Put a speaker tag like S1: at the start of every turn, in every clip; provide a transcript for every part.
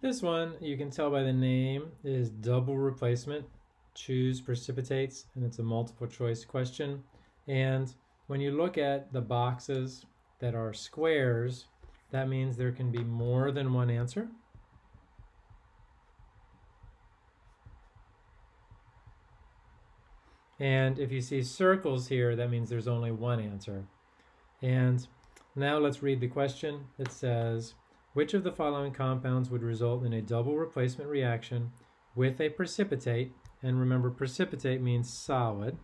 S1: This one, you can tell by the name, is double replacement. Choose precipitates, and it's a multiple choice question. And when you look at the boxes that are squares, that means there can be more than one answer. And if you see circles here, that means there's only one answer. And now let's read the question. It says, which of the following compounds would result in a double replacement reaction with a precipitate? And remember, precipitate means solid.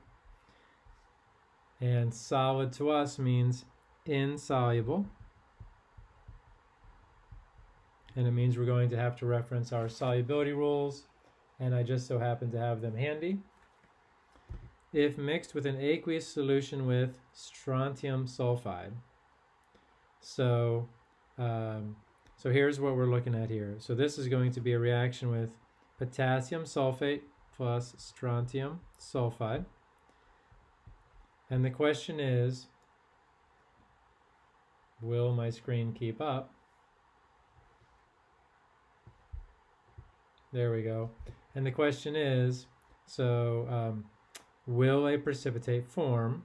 S1: And solid to us means insoluble. And it means we're going to have to reference our solubility rules. And I just so happen to have them handy. If mixed with an aqueous solution with strontium sulfide. So um, so here's what we're looking at here. So this is going to be a reaction with potassium sulfate plus strontium sulfide. And the question is, will my screen keep up? There we go. And the question is, so um, will a precipitate form?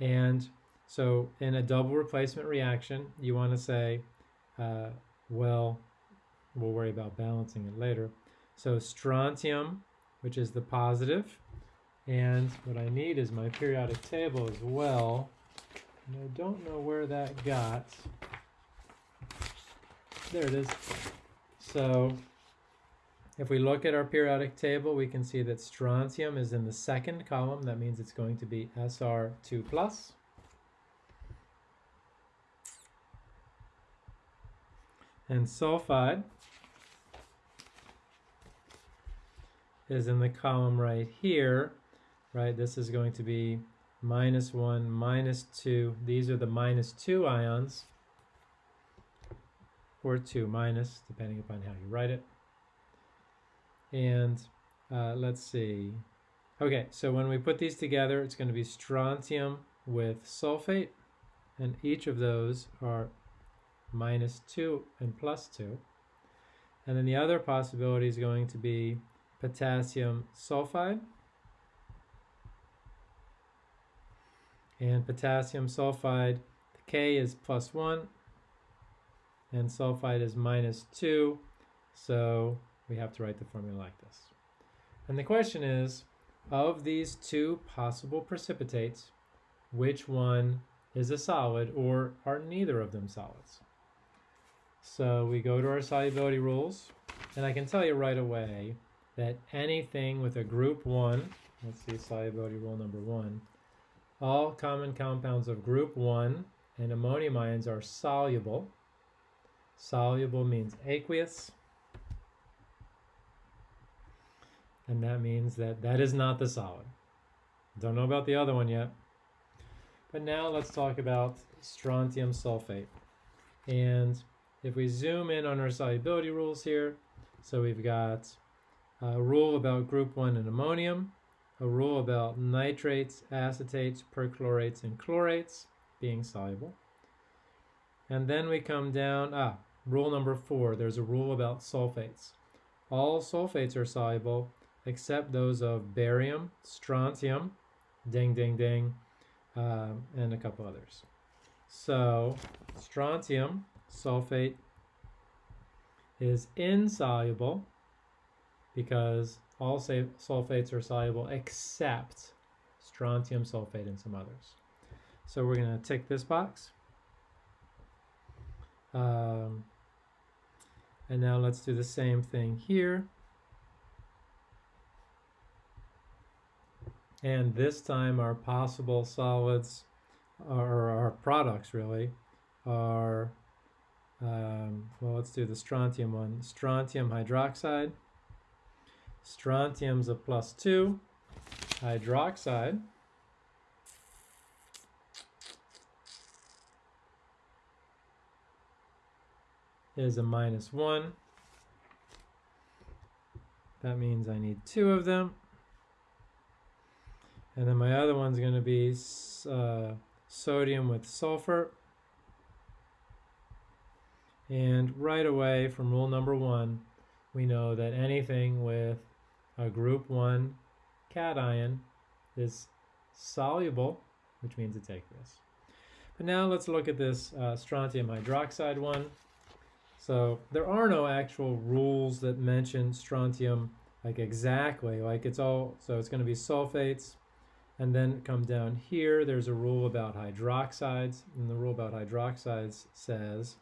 S1: And so in a double replacement reaction, you want to say uh, well, we'll worry about balancing it later. So strontium, which is the positive, and what I need is my periodic table as well. And I don't know where that got. There it is. So if we look at our periodic table, we can see that strontium is in the second column. That means it's going to be SR2+. plus. And sulfide is in the column right here, right? This is going to be minus 1, minus 2. These are the minus 2 ions, or 2 minus, depending upon how you write it. And uh, let's see. Okay, so when we put these together, it's going to be strontium with sulfate, and each of those are minus 2 and plus 2. And then the other possibility is going to be potassium sulfide. And potassium sulfide, the K is plus 1, and sulfide is minus 2. So we have to write the formula like this. And the question is, of these two possible precipitates, which one is a solid or are neither of them solids? So we go to our solubility rules, and I can tell you right away that anything with a group 1, let's see solubility rule number 1, all common compounds of group 1 and ammonium ions are soluble. Soluble means aqueous, and that means that that is not the solid. Don't know about the other one yet. But now let's talk about strontium sulfate. And if we zoom in on our solubility rules here, so we've got a rule about group 1 and ammonium, a rule about nitrates, acetates, perchlorates, and chlorates being soluble. And then we come down, ah, rule number 4, there's a rule about sulfates. All sulfates are soluble except those of barium, strontium, ding, ding, ding, um, and a couple others. So strontium sulfate is insoluble because all sulfates are soluble except strontium sulfate and some others. So we're going to tick this box. Um, and now let's do the same thing here. And this time our possible solids, or our products really, are um, well, let's do the strontium one. Strontium hydroxide. Strontium's a plus 2. Hydroxide. is a minus 1. That means I need two of them. And then my other one's going to be uh, sodium with sulfur And right away from rule number one, we know that anything with a group 1 cation is soluble, which means it's aqueous. But now let's look at this uh, strontium hydroxide one. So there are no actual rules that mention strontium like exactly, like it's all, so it's going to be sulfates, and then come down here, there's a rule about hydroxides, and the rule about hydroxides says,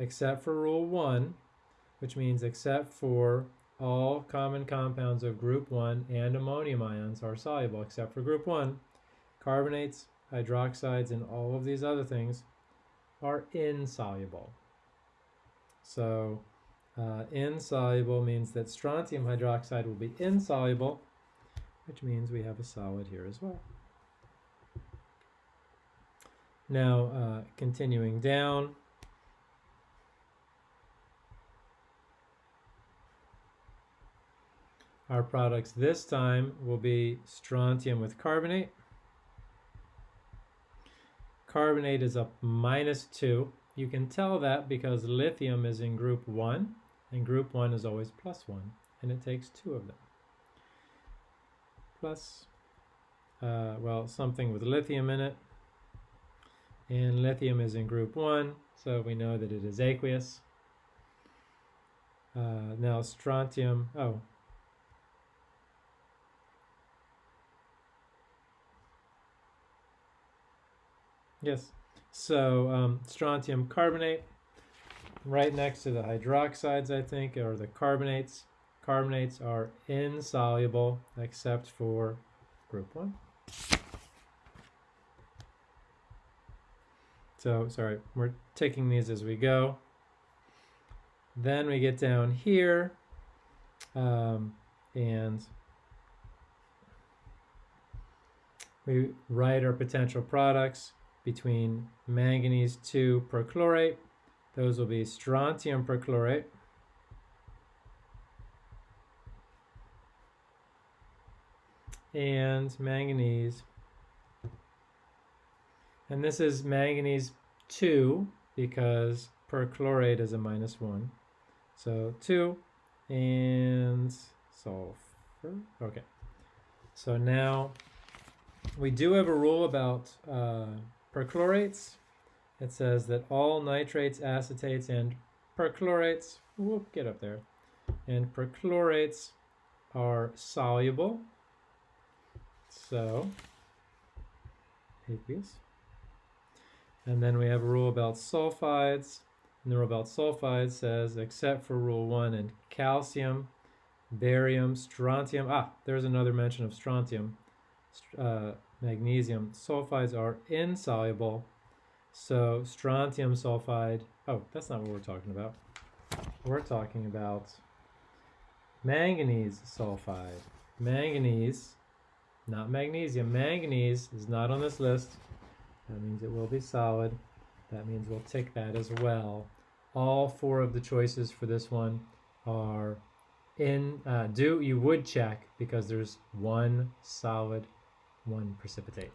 S1: except for rule one, which means except for all common compounds of group 1 and ammonium ions are soluble, except for group 1. Carbonates, hydroxides, and all of these other things are insoluble. So uh, insoluble means that strontium hydroxide will be insoluble, which means we have a solid here as well. Now, uh, continuing down, our products this time will be strontium with carbonate. Carbonate is a minus 2. You can tell that because lithium is in group 1, and group 1 is always plus 1, and it takes two of them. Plus, uh, well, something with lithium in it, and lithium is in group 1, so we know that it is aqueous. Uh, now strontium, oh, yes, so um, strontium carbonate, right next to the hydroxides, I think, or the carbonates. Carbonates are insoluble except for group 1. So, sorry, we're taking these as we go. Then we get down here, um, and we write our potential products between manganese 2 perchlorate those will be strontium perchlorate. And manganese. And this is manganese 2 because perchlorate is a minus 1. So 2 and sulfur. Okay. So now we do have a rule about uh, perchlorates it says that all nitrates, acetates, and perchlorates, whoop, get up there, and perchlorates are soluble. So, aqueous. And then we have a rule about sulfides. And the rule about sulfides says, except for rule one and calcium, barium, strontium. Ah, there's another mention of strontium, uh, magnesium. Sulfides are insoluble so strontium sulfide, oh, that's not what we're talking about. We're talking about manganese sulfide. Manganese, not magnesium, manganese is not on this list. That means it will be solid. That means we'll tick that as well. All four of the choices for this one are in, uh, do, you would check because there's one solid, one precipitate.